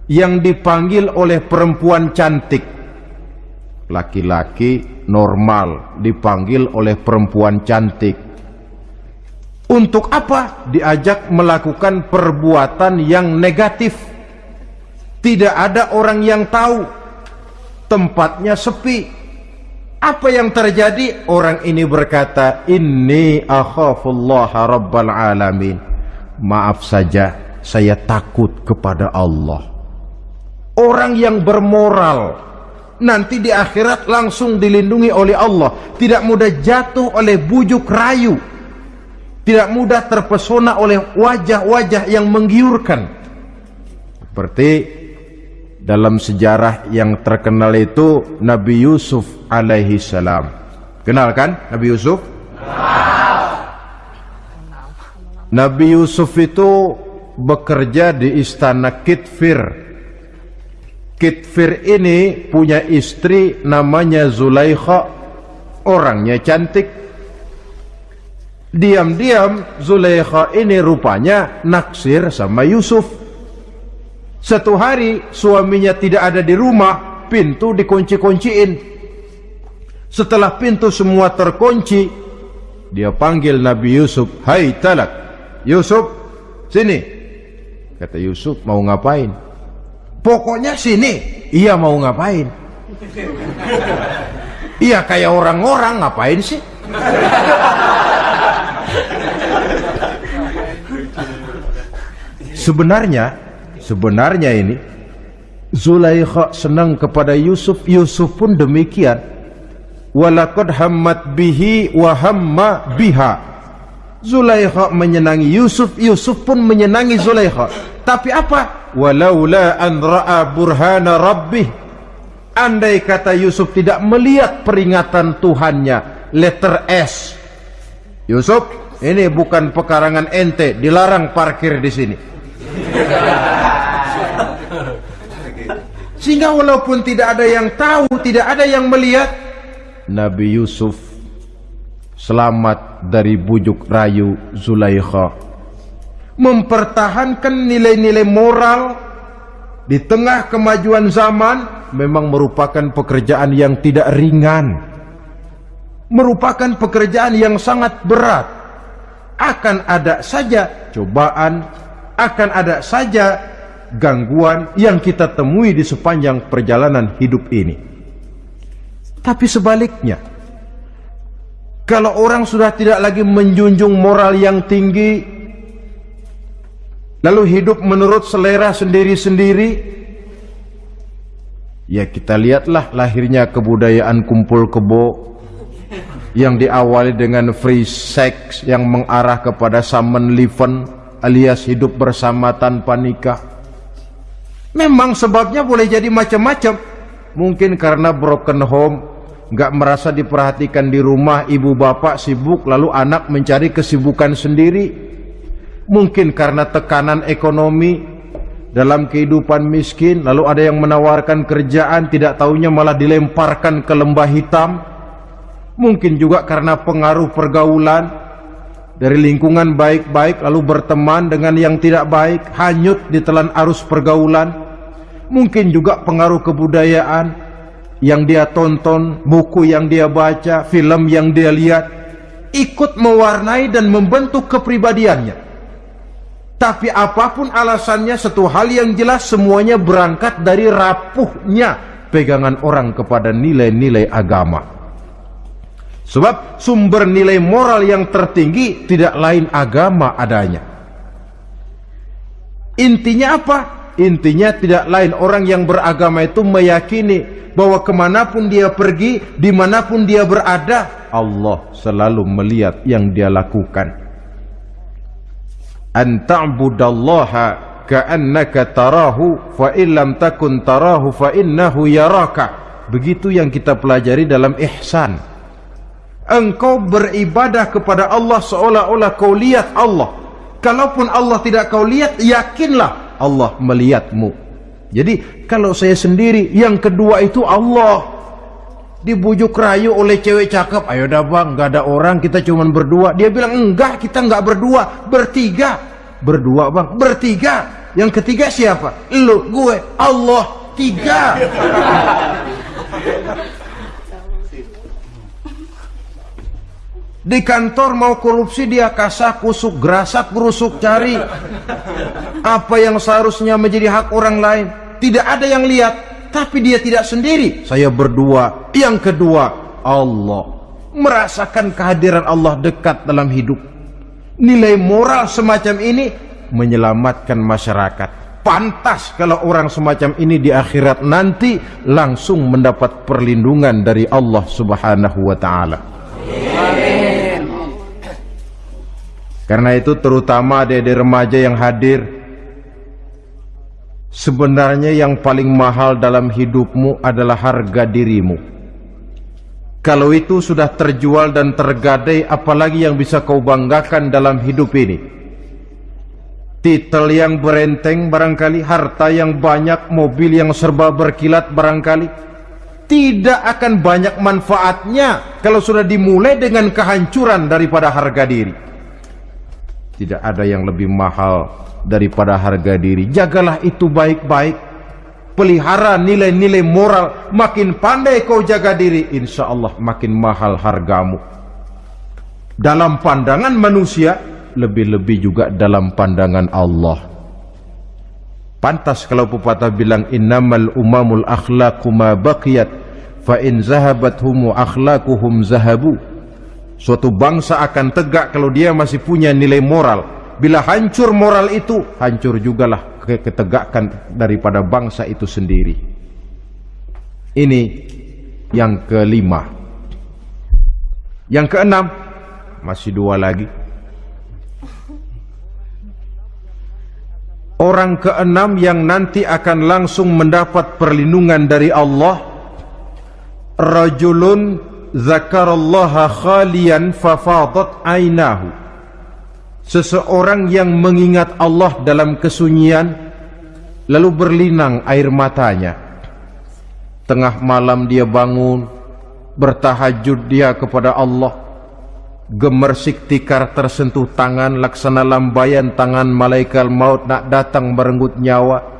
Yang dipanggil oleh perempuan cantik. Laki-laki normal dipanggil oleh perempuan cantik. Untuk apa diajak melakukan perbuatan yang negatif? Tidak ada orang yang tahu. Tempatnya sepi apa yang terjadi? Orang ini berkata inni akhafullaha rabbal alamin. Maaf saja saya takut kepada Allah. Orang yang bermoral nanti di akhirat langsung dilindungi oleh Allah. Tidak mudah jatuh oleh bujuk rayu. Tidak mudah terpesona oleh wajah-wajah yang menggiurkan. Seperti dalam sejarah yang terkenal itu Nabi Yusuf alaihi salam. Kenal kan Nabi Yusuf? Nabi Yusuf itu bekerja di istana Kitfir. Kitfir ini punya istri namanya Zulaikha. Orangnya cantik. Diam-diam Zulaikha ini rupanya naksir sama Yusuf satu hari suaminya tidak ada di rumah pintu dikunci-kunciin setelah pintu semua terkunci dia panggil Nabi Yusuf hai talak Yusuf sini kata Yusuf mau ngapain Pokoknya sini. Iya mau ngapain? Iya kayak orang-orang ngapain sih? Sebenarnya, sebenarnya ini Zulaikha senang kepada Yusuf, Yusuf pun demikian. Walakad hammat bihi wa hamma biha. Zulaikha menyenangi Yusuf, Yusuf pun menyenangi Zulaikha. Tapi apa? walaula an ra'a burhana rabbih andai kata Yusuf tidak melihat peringatan Tuhannya letter S Yusuf ini bukan pekarangan ente dilarang parkir di sini sehingga walaupun tidak ada yang tahu tidak ada yang melihat Nabi Yusuf selamat dari bujuk rayu Zulaikha. Mempertahankan nilai-nilai moral di tengah kemajuan zaman memang merupakan pekerjaan yang tidak ringan merupakan pekerjaan yang sangat berat. Akan ada saja cobaan akan ada saja gangguan yang kita temui di sepanjang perjalanan hidup ini. Tapi sebaliknya kalau orang sudah tidak lagi menjunjung moral yang tinggi lalu hidup menurut selera sendiri-sendiri ya kita lihatlah lahirnya kebudayaan kumpul kebo yang diawali dengan free sex yang mengarah kepada summon liven alias hidup bersama tanpa nikah. Memang sebabnya boleh jadi macam-macam. Mungkin karena broken home nggak merasa diperhatikan di rumah ibu bapak sibuk lalu anak mencari kesibukan sendiri. Mungkin karena tekanan ekonomi dalam kehidupan miskin lalu ada yang menawarkan kerjaan tidak tahunya malah dilemparkan ke lembah hitam. Mungkin juga karena pengaruh pergaulan dari lingkungan baik-baik lalu berteman dengan yang tidak baik hanyut di telan arus pergaulan mungkin juga pengaruh kebudayaan yang dia tonton buku yang dia baca film yang dia lihat ikut mewarnai dan membentuk kepribadiannya tapi apa pun alasannya satu hal yang jelas semuanya berangkat dari rapuhnya pegangan orang kepada nilai-nilai agama. Sebab sumber nilai moral yang tertinggi tidak lain agama adanya. Intinya apa? Intinya tidak lain orang yang beragama itu meyakini bahwa ke mana pun dia pergi, di mana pun dia berada, Allah selalu melihat yang dia lakukan an ta'budallaha ka'annaka tarahu fa takun tarahu fa innahu yaraka begitu yang kita pelajari dalam ihsan engkau beribadah kepada Allah seolah-olah kau lihat Allah. Kalaupun Allah tidak kau lihat yakinlah Allah melihatmu. Jadi kalau saya sendiri yang kedua itu Allah. Dibujuk rayu oleh cewek cakep. Ayo dah bang nggak ada orang kita cuma berdua. Dia bilang enggak kita nggak berdua bertiga. Berdua bang? Bertiga. Yang ketiga siapa? Lu gue Allah tiga di kantor mau korupsi dia kasak kusuk gerasak berusuk cari. Apa yang seharusnya menjadi hak orang lain? Tidak ada yang lihat tapi dia tidak sendiri. Saya berdua. Yang kedua Allah. Merasakan kehadiran Allah dekat dalam hidup. Nilai moral semacam ini menyelamatkan masyarakat. Pantas kalau orang semacam ini di akhirat nanti langsung mendapat perlindungan dari Allah Subhanahu wa taala. Karena itu terutama adik remaja yang hadir sebenarnya yang paling mahal dalam hidupmu adalah harga dirimu. Kalau itu sudah terjual dan tergadai apalagi yang bisa kau banggakan dalam hidup ini? titel yang berenteng barangkali, harta yang banyak, mobil yang serba berkilat barangkali, tidak akan banyak manfaatnya kalau sudah dimulai dengan kehancuran daripada harga diri. Tidak ada yang lebih mahal daripada harga diri. Jagalah itu baik-baik. Pelihara nilai-nilai moral. Makin pandai kau jaga diri, insya Allah makin mahal hargamu. Dalam pandangan manusia, lebih-lebih juga dalam pandangan Allah. Pantas kalau pepatah bilang innamal umamul akhlaqu ma baqiyat fa in zahabat humu akhlaquhum zahabu. Suatu bangsa akan tegak kalau dia masih punya nilai moral. Bila hancur moral itu, hancur jugalah ketegakan daripada bangsa itu sendiri. Ini yang kelima. Yang keenam, masih dua lagi. Orang keenam yang nanti akan langsung mendapat perlindungan dari Allah Rajulun zakarallaha khalian fafadat ainahu. Seseorang yang mengingat Allah dalam kesunyian Lalu berlinang air matanya. Tengah malam dia bangun Bertahajud dia kepada Allah. Gemersik tikar tersentuh tangan laksana lambayan tangan malaikat maut nak datang merenggut nyawa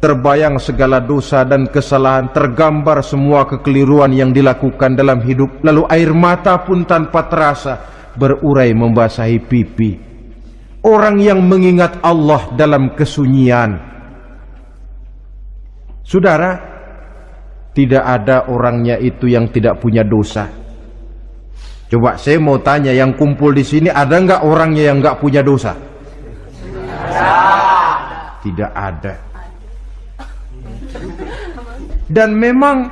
terbayang segala dosa dan kesalahan tergambar semua kekeliruan yang dilakukan dalam hidup lalu air mata pun tanpa terasa berurai membasahi pipi orang yang mengingat Allah dalam kesunyian saudara tidak ada orangnya itu yang tidak punya dosa Coba saya mau tanya yang kumpul di sini ada nggak orangnya yang nggak punya dosa? Tidak ada. Dan memang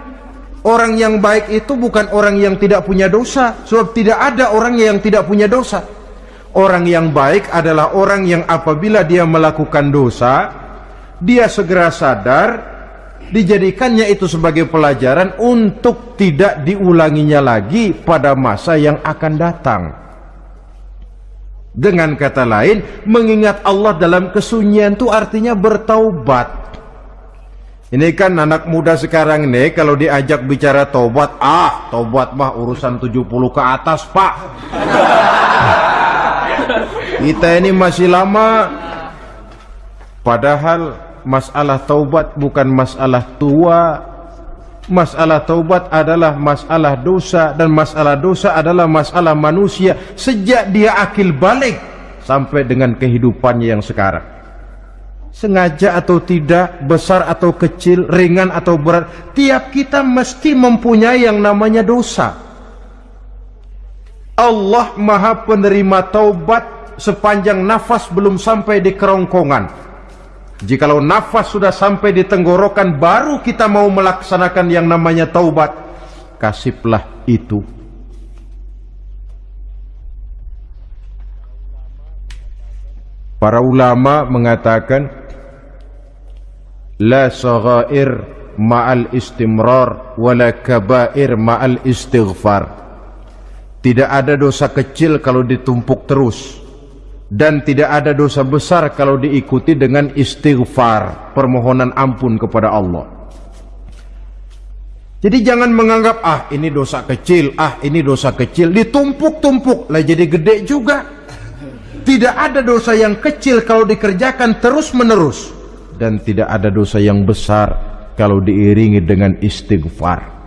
orang yang baik itu bukan orang yang tidak punya dosa, sebab tidak ada orang yang tidak punya dosa. Orang yang baik adalah orang yang apabila dia melakukan dosa, dia segera sadar dijadikannya itu sebagai pelajaran untuk tidak diulanginya lagi pada masa yang akan datang. Dengan kata lain, mengingat Allah dalam kesunyian itu artinya bertaubat. Ini kan anak muda sekarang nih kalau diajak bicara taubat, ah, taubat mah urusan 70 ke atas, Pak. Kita ini masih lama. Padahal masalah taubat bukan masalah tua masalah taubat adalah masalah dosa dan masalah dosa adalah masalah manusia sejak dia akil balik sampai dengan kehidupannya yang sekarang sengaja atau tidak besar atau kecil ringan atau berat tiap kita mesti mempunyai yang namanya dosa. Allah maha penerima taubat sepanjang nafas belum sampai di kerongkongan. Jikalau nafas sudah sampai di tenggorokan baru kita mau melaksanakan yang namanya taubat, kasihlah itu. Para ulama mengatakan la saghair ma'al istimrar wala kabair ma'al istighfar. Tidak ada dosa kecil kalau ditumpuk terus dan tidak ada dosa besar kalau diikuti dengan istighfar, permohonan ampun kepada Allah. Jadi jangan menganggap ah ini dosa kecil, ah ini dosa kecil, ditumpuk-tumpuk lah jadi gede juga. Tidak ada dosa yang kecil kalau dikerjakan terus-menerus dan tidak ada dosa yang besar kalau diiringi dengan istighfar.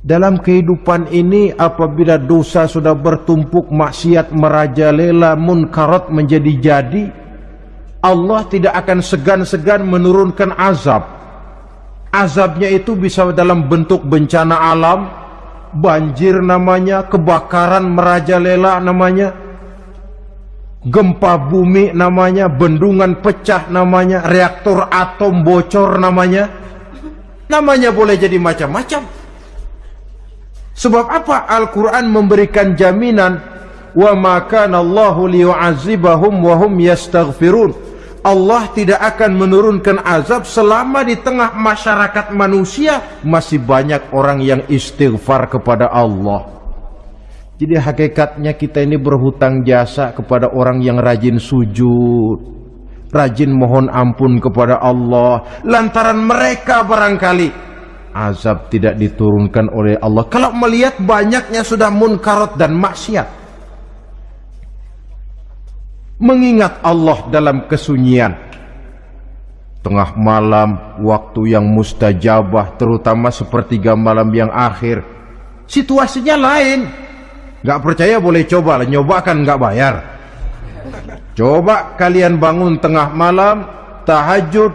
Dalam kehidupan ini apabila dosa sudah bertumpuk maksiat merajalela munkarat menjadi jadi Allah tidak akan segan-segan menurunkan azab azabnya itu bisa dalam bentuk bencana alam banjir namanya kebakaran merajalela namanya gempa bumi namanya, bendungan pecah namanya, reaktor atom bocor namanya. Namanya boleh jadi macam-macam. Sebab apa Al-Quran memberikan jaminan wa ma kana Allahu liyu'adzibahum wa hum yastaghfirun. Allah tidak akan menurunkan azab selama di tengah masyarakat manusia masih banyak orang yang istighfar kepada Allah. Jadi hakikatnya kita ini berhutang jasa kepada orang yang rajin sujud, rajin mohon ampun kepada Allah. Lantaran mereka barangkali azab tidak diturunkan oleh Allah. Kalau melihat banyaknya sudah munkarat dan maksiat mengingat Allah dalam kesunyian tengah malam waktu yang mustajabah terutama sepertiga malam yang akhir situasinya lain Gak percaya boleh coba nyoba kan gak bayar. Coba kalian bangun tengah malam tahajud.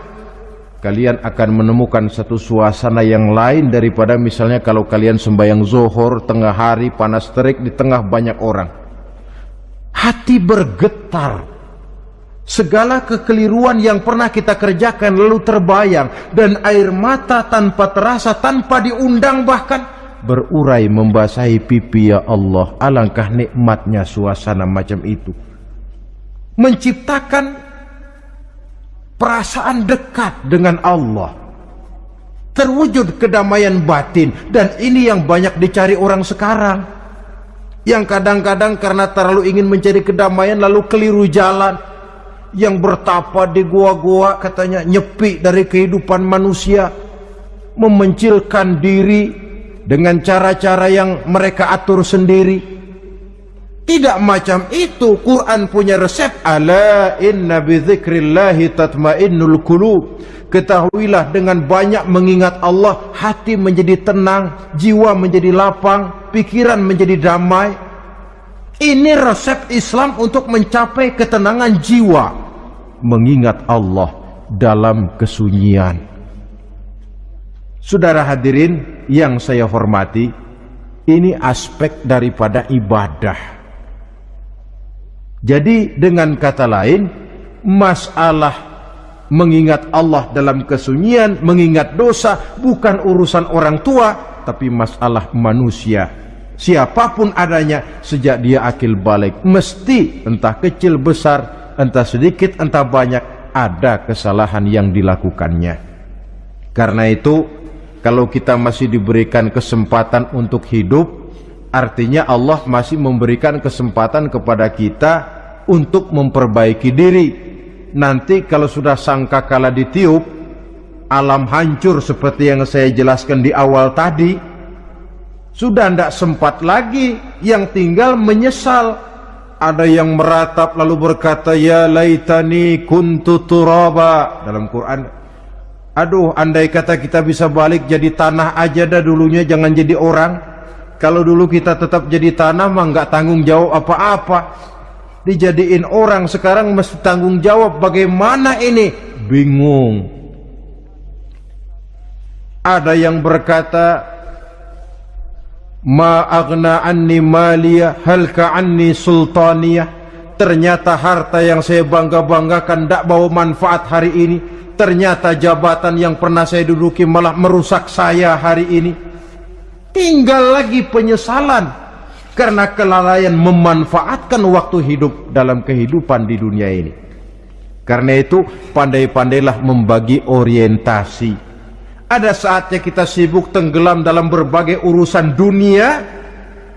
Kalian akan menemukan satu suasana yang lain daripada misalnya kalau kalian sembahyang zohor tengah hari panas terik di tengah banyak orang. Hati bergetar. Segala kekeliruan yang pernah kita kerjakan lalu terbayang dan air mata tanpa terasa, tanpa diundang bahkan berurai membasahi pipi ya Allah. Alangkah nikmatnya suasana macam itu. Menciptakan perasaan dekat dengan Allah. Terwujud kedamaian batin dan ini yang banyak dicari orang sekarang yang kadang-kadang karena terlalu ingin mencari kedamaian lalu keliru jalan yang bertapa di gua-gua katanya nyepi dari kehidupan manusia memencilkan diri dengan cara-cara yang mereka atur sendiri tidak macam itu Quran punya resep ala inna bi dzikrillahi tatmainnul qulub ketahuilah dengan banyak mengingat Allah hati menjadi tenang jiwa menjadi lapang pikiran menjadi damai. Ini resep Islam untuk mencapai ketenangan jiwa. Mengingat Allah dalam kesunyian. Saudara hadirin yang saya hormati, ini aspek daripada ibadah. Jadi dengan kata lain, masalah mengingat Allah dalam kesunyian, mengingat dosa bukan urusan orang tua, tapi masalah manusia siapa pun adanya sejak dia akil balik mesti entah kecil besar entah sedikit entah banyak ada kesalahan yang dilakukannya karena itu kalau kita masih diberikan kesempatan untuk hidup artinya Allah masih memberikan kesempatan kepada kita untuk memperbaiki diri. Nanti kalau sudah sangka kala ditiup alam hancur seperti yang saya jelaskan di awal tadi sudah tidak sempat lagi yang tinggal menyesal. Ada yang meratap lalu berkata ya laitani kuntu turaba. Dalam Quran aduh andai kata kita bisa balik jadi tanah aja dah dulunya jangan jadi orang. Kalau dulu kita tetap jadi tanah mah nggak tanggung jawab apa-apa. Dijadiin orang sekarang mesti tanggung jawab bagaimana ini? Bingung. Ada yang berkata ma aghna anni maliya halka anni sultaniyah? Ternyata harta yang saya bangga-banggakan tidak bawa manfaat hari ini ternyata jabatan yang pernah saya duduki malah merusak saya hari ini. Tinggal lagi penyesalan karena kelalaian memanfaatkan waktu hidup dalam kehidupan di dunia ini. Karena itu pandai-pandailah membagi orientasi. Ada saatnya kita sibuk tenggelam dalam berbagai urusan dunia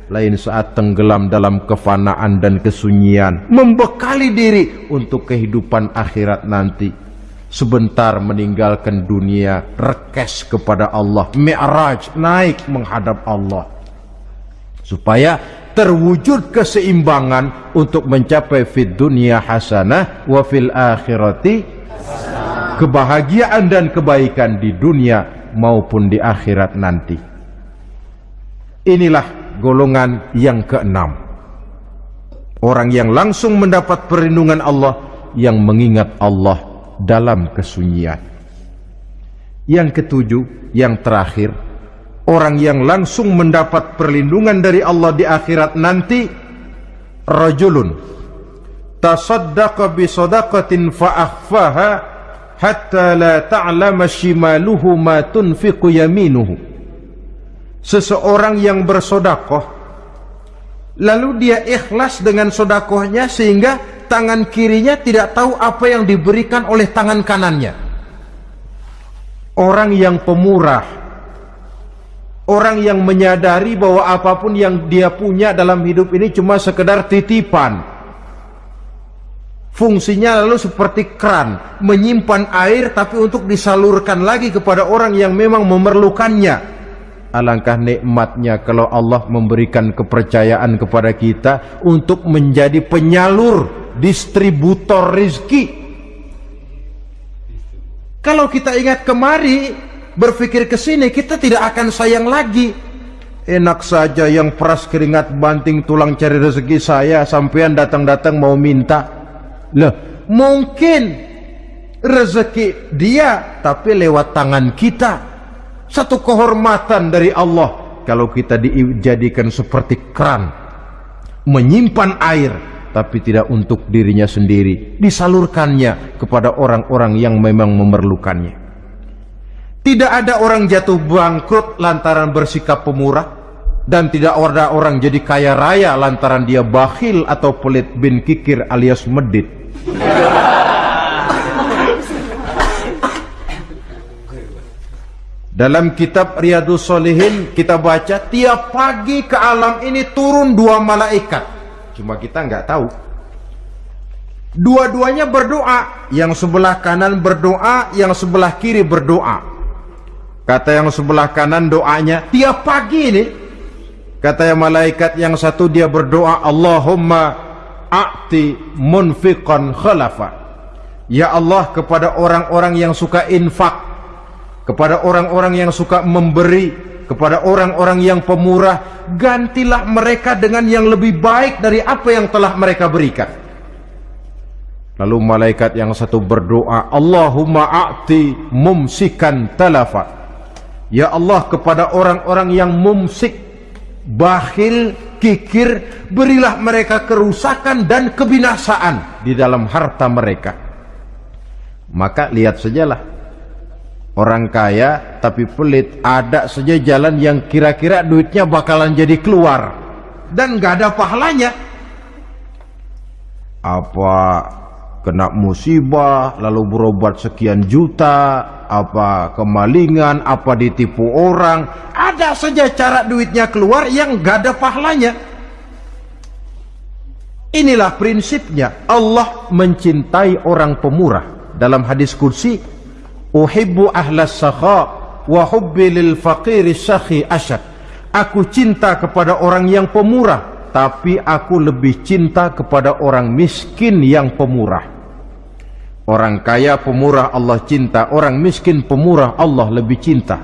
Lain saat tenggelam dalam kefanaan dan kesunyian Membekali diri untuk kehidupan akhirat nanti Sebentar meninggalkan dunia Rekes kepada Allah Mi'raj naik menghadap Allah Supaya terwujud keseimbangan Untuk mencapai fid dunia hasanah Wa fil akhirati kebahagiaan dan kebaikan di dunia maupun di akhirat nanti. Inilah golongan yang keenam. Orang yang langsung mendapat perlindungan Allah yang mengingat Allah dalam kesunyian. Yang ketujuh, yang terakhir, orang yang langsung mendapat perlindungan dari Allah di akhirat nanti rajulun tasaddaqa bi sadaqatin fa akhfaha hatta la ta'lama shimaluhu ma tunfiqu yaminuhu seseorang yang bersodakoh lalu dia ikhlas dengan sodakohnya sehingga tangan kirinya tidak tahu apa yang diberikan oleh tangan kanannya orang yang pemurah orang yang menyadari bahwa apa pun yang dia punya dalam hidup ini cuma sekedar titipan Fungsinya lalu seperti keran, menyimpan air tapi untuk disalurkan lagi kepada orang yang memang memerlukannya. Alangkah nikmatnya kalau Allah memberikan kepercayaan kepada kita untuk menjadi penyalur, distributor rizki. Kalau kita ingat kemari, berpikir ke sini, kita tidak akan sayang lagi. Enak saja yang peras keringat banting tulang cari rezeki saya, sampean datang-datang mau minta. Loh, mungkin rezeki dia tapi lewat tangan kita. Satu kehormatan dari Allah kalau kita dijadikan seperti keran menyimpan air tapi tidak untuk dirinya sendiri, disalurkannya kepada orang-orang yang memang memerlukannya. Tidak ada orang jatuh bangkrut lantaran bersikap pemurah dan tidak ada orang jadi kaya raya lantaran dia bakhil atau pelit bin kikir alias medit. Dalam kitab Riyadus Solihin kita baca tiap pagi ke alam ini turun dua malaikat. Cuma kita nggak tahu. Dua-duanya berdoa. Yang sebelah kanan berdoa, yang sebelah kiri berdoa. Kata yang sebelah kanan doanya tiap pagi ini. Kata yang malaikat yang satu dia berdoa Allahumma a'ti munfiqan khalafa ya Allah kepada orang-orang yang suka infak kepada orang-orang yang suka memberi kepada orang-orang yang pemurah gantilah mereka dengan yang lebih baik dari apa yang telah mereka berikan lalu malaikat yang satu berdoa Allahumma a'ti mumsikan talafa ya Allah kepada orang-orang yang mumsik bakhil kikir, berilah mereka kerusakan dan kebinasaan di dalam harta mereka. Maka lihat sajalah, orang kaya tapi pelit, ada saja jalan yang kira-kira duitnya bakalan jadi keluar. Dan gak ada pahalanya. Apa kena musibah lalu berobat sekian juta apa kemalingan apa ditipu orang. Ada saja cara duitnya keluar yang gak ada pahalanya. Inilah prinsipnya. Allah mencintai orang pemurah. Dalam hadis kursi uhibbu ahlas sakha wa hubbi lil faqiri syakhi asyad aku cinta kepada orang yang pemurah tapi aku lebih cinta kepada orang miskin yang pemurah Orang kaya pemurah Allah cinta, orang miskin pemurah Allah lebih cinta.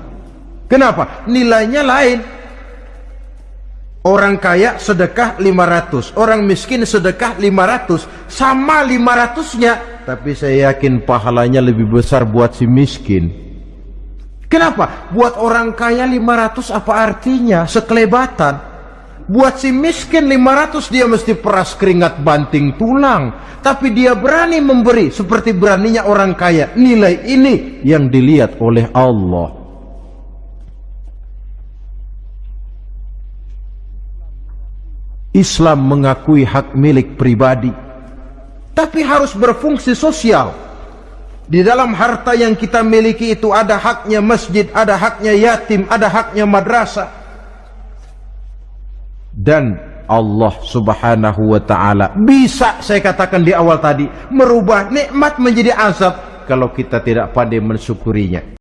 Kenapa? Nilainya lain. Orang kaya sedekah 500, orang miskin sedekah 500, sama 500-nya, tapi saya yakin pahalanya lebih besar buat si miskin. Kenapa? Buat orang kaya 500 apa artinya? Sekelebatan. Buat si miskin 500 dia mesti peras keringat banting tulang. Tapi dia berani memberi seperti beraninya orang kaya. Nilai ini yang dilihat oleh Allah. Islam mengakui hak milik pribadi. Tapi harus berfungsi sosial. Di dalam harta yang kita miliki itu ada haknya masjid, ada haknya yatim, ada haknya madrasah dan Allah subhanahu wa ta'ala bisa saya katakan di awal tadi merubah nikmat menjadi azab kalau kita tidak pandai mensyukurinya